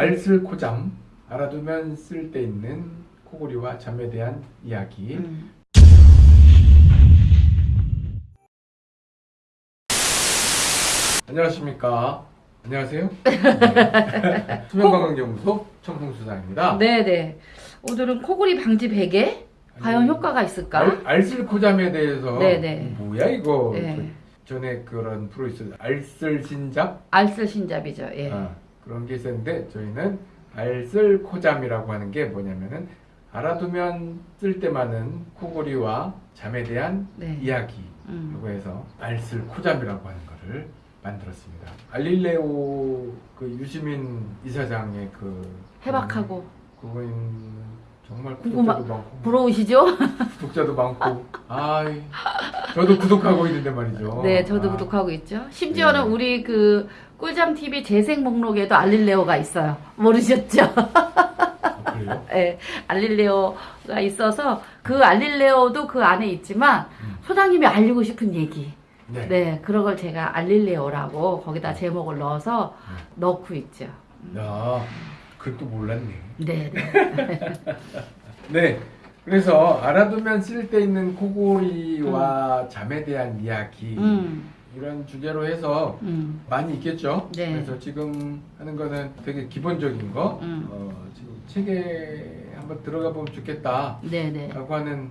알쓸 코잠 알아두면 쓸데 있는 코골이와 잠에 대한 이야기. 음. 안녕하십니까. 안녕하세요. 네. 수면건강연구소 청풍수사입니다. 네네. 오늘은 코골이 방지 베개 과연 효과가 있을까? 알, 알쓸 코잠에 대해서 네네. 뭐야 이거 네. 그 전에 그런 프로 있었 알쓸 신잡 알쓸 신잡이죠. 예. 아, 그런 게 있었는데 저희는 알쓸코잠이라고 하는 게 뭐냐면은 알아두면 쓸데많은 코골이와 잠에 대한 네. 이야기라고 음. 해서 알쓸코잠이라고 하는 거를 만들었습니다. 알릴레오 그 유시민 이사장의 그 해박하고 그거는 정말 궁금하- 구독자도 많고 부러우시죠? 구독자도 많고 아이 저도 구독하고 있는데 말이죠. 네, 저도 아, 구독하고 있죠. 심지어는 네. 우리 그 꿀잠 TV 재생 목록에도 알릴레오가 있어요. 모르셨죠? 아? 예, 알릴레오가 있어서 그 알릴레오도 그 안에 있지만 음. 소장님이 알리고 싶은 얘기. 네. 네, 그런 걸 제가 알릴레오라고 거기다 제목을 넣어서 네. 넣고 있죠. 야, 그것도 몰랐네. 네, 네. 네. 그래서 알아두면 쓸데 있는 코골이와 잠에 대한 이야기 음, 이런 주제로 해서 음, 많이 있겠죠. 네. 그래서 지금 하는 거는 되게 기본적인 거. 음. 어, 지금 책에 한번 들어가 보면 좋겠다라고 네, 네. 하는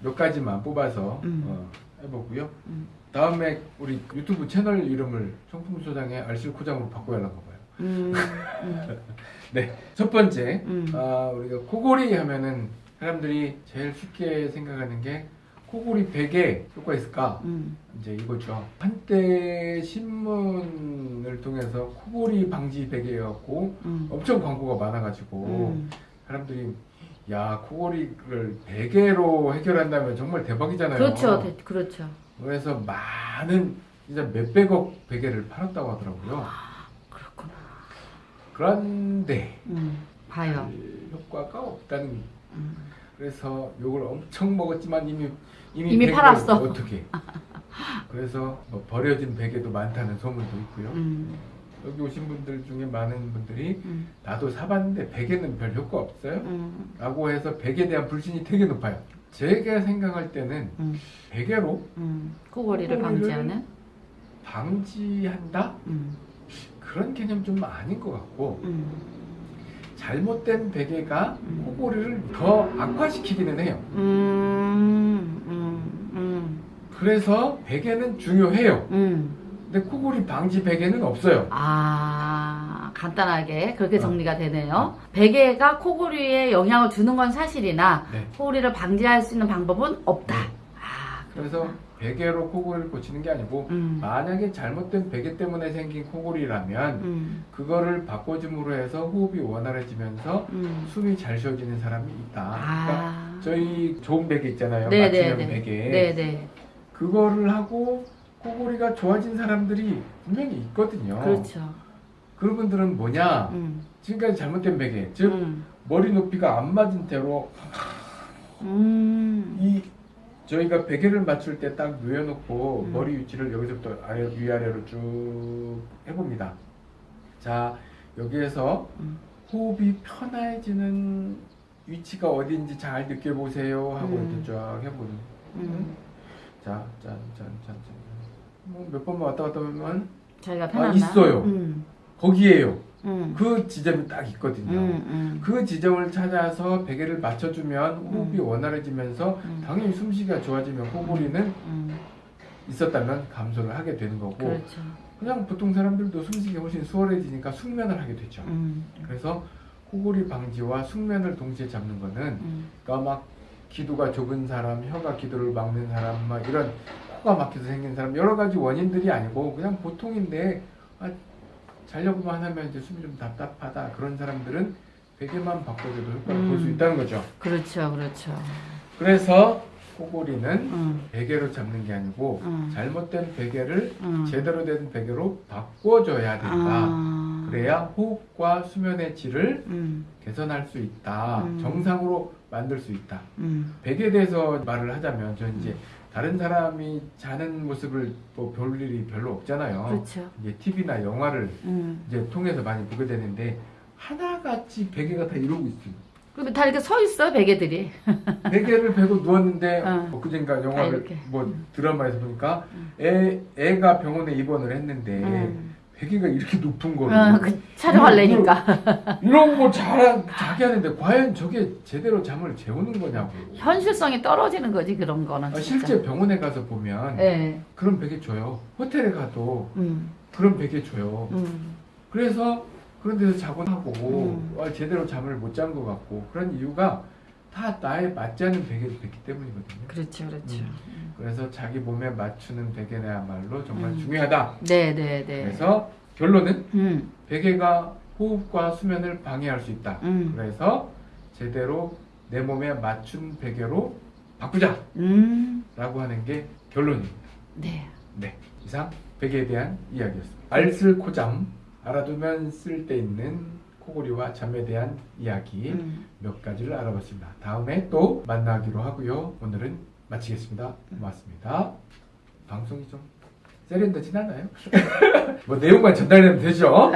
몇 가지만 뽑아서 음. 어, 해보고요. 음. 다음에 우리 유튜브 채널 이름을 청풍소장의 알실코장으로 바꿔야 하나 봐요. 음, 음, 네, 첫 번째 음. 아, 우리가 코골이 하면은 사람들이 제일 쉽게 생각하는 게 코골이 베개 효과 있을까? 음, 이제 이거죠. 한때 신문을 통해서 코골이 방지 베개였고 음, 엄청 광고가 많아가지고 음. 사람들이 야 코골이를 베개로 해결한다면 정말 대박이잖아요. 그렇죠, 네, 그렇죠. 그래서 많은 진짜 몇백억 베개를 팔았다고 하더라고요. 그렇구나. 그런데 음, 봐요. 그 효과가 없다는 음. 그래서 욕을 엄청 먹었지만 이미 이미, 이미 팔았어. 어떻게 그래서 뭐 버려진 베개도 많다는 소문도 있고요. 음, 여기 오신 분들 중에 많은 분들이 음, 나도 사봤는데 베개는 별 효과 없어요? 음, 라고 해서 베개에 대한 불신이 되게 높아요. 제가 생각할 때는 음, 베개로 음. 코골이를 방지하는? 방지한다? 음, 그런 개념 좀 아닌 것 같고 음, 잘못된 베개가 음. 코골이를 더 악화시키기는 해요 음, 음, 음, 그래서 베개는 중요해요 음. 근데 코골이 방지 베개는 없어요. 아, 간단하게 그렇게 어. 정리가 되네요. 베개가 코골이에 영향을 주는 건 사실이나 네. 코골이를 방지할 수 있는 방법은 없다. 네. 아, 그래서 베개로 코골이를 고치는 게 아니고 음, 만약에 잘못된 베개 때문에 생긴 코골이라면 음, 그거를 바꿔줌으로 해서 호흡이 원활해지면서 음. 숨이 잘 쉬어지는 사람이 있다. 그러니까 아, 저희 좋은 베개 있잖아요. 네, 맞춤형 네, 네. 베개. 네, 네, 그거를 하고 코골이가 좋아진 사람들이 분명히 있거든요. 그렇죠. 그런 분들은 뭐냐? 음, 지금까지 잘못된 베개, 즉 음, 머리 높이가 안 맞은 대로 음, 이 저희가 베개를 맞출 때딱 누워놓고 음. 머리 위치를 여기서부터 아래 위아래로 쭉 해봅니다. 자 여기에서 음. 호흡이 편해지는 위치가 어디인지 잘 느껴보세요 하고 음. 이렇게 쫙 해보는. 음. 자, 짠, 짠, 짠, 짠. 뭐몇 번만 왔다 갔다 하면 저희가 아, 편안나? 있어요. 음, 거기에요. 음, 그 지점이 딱 있거든요. 음, 음, 그 지점을 찾아서 베개를 맞춰주면 호흡이 음. 원활해지면서 음. 당연히 숨쉬기가 좋아지면 코골이는 음, 있었다면 감소를 하게 되는 거고 그렇죠. 그냥 보통 사람들도 숨쉬기 훨씬 수월해지니까 숙면을 하게 되죠. 음, 그래서 코골이 방지와 숙면을 동시에 잡는 거는 음, 그러니까 막 기도가 좁은 사람, 혀가 기도를 막는 사람, 막 이런 코가 막혀서 생긴 사람 여러 가지 원인들이 아니고 그냥 보통인데 아, 자려고만 하면 이제 숨이 좀 답답하다 그런 사람들은 베개만 바꿔줘도 효과를 볼수 음. 있다는 거죠. 그렇죠, 그렇죠. 그래서 코골이는 음, 베개로 잡는 게 아니고 음, 잘못된 베개를 음. 제대로 된 베개로 바꿔줘야 된다. 아, 그래야 호흡과 수면의 질을 음, 개선할 수 있다. 음. 정상으로 만들 수 있다. 음, 베개에 대해서 말을 하자면 저 이제 다른 사람이 자는 모습을 뭐 볼 일이 별로 없잖아요. 그렇죠. 이제 TV나 영화를 음, 이제 통해서 많이 보게 되는데 하나같이 베개가 다 이러고 있어요. 그러면 다 이렇게 서 있어 베개들이. 베개를 베고 누웠는데 어. 엊그젠가 다 영화를 이렇게. 뭐 드라마에서 보니까 애 애가 병원에 입원을 했는데 음. 베개가 이렇게 높은 거예요. 어, 그 촬영하려니까 이런 거 잘, 자기 하는데 과연 저게 제대로 잠을 재우는 거냐고. 현실성이 떨어지는 거지 그런 거는 아. 실제 병원에 가서 보면 예. 그런 베개 줘요. 호텔에 가도 음. 그런 베개 줘요. 음. 그래서 그런 데서 자고 하고 음. 아, 제대로 잠을 못 잔 것 같고 그런 이유가 다 나에 맞지 않는 베개를 뱉기 때문이거든요. 그렇죠, 그렇죠. 음. 그래서 자기 몸에 맞추는 베개야말로 정말 음. 중요하다. 네, 네, 네. 그래서 결론은 음, 베개가 호흡과 수면을 방해할 수 있다. 음, 그래서 제대로 내 몸에 맞춘 베개로 바꾸자 라고 음, 하는 게 결론입니다. 네. 네, 이상 베개에 대한 이야기였습니다. 알쓸코잠 알아두면 쓸데 있는 코골이와 잠에 대한 이야기 음. 몇 가지를 알아봤습니다. 다음에 또 만나기로 하고요. 오늘은 마치겠습니다. 고맙습니다. 방송이 좀 세련되진 않아요? 뭐 내용만 전달되면 되죠?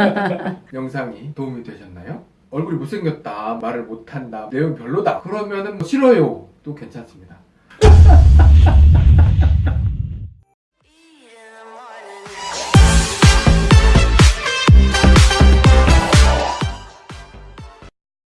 영상이 도움이 되셨나요? 얼굴이 못생겼다, 말을 못한다, 내용 별로다. 그러면은 뭐 싫어요. 도 괜찮습니다.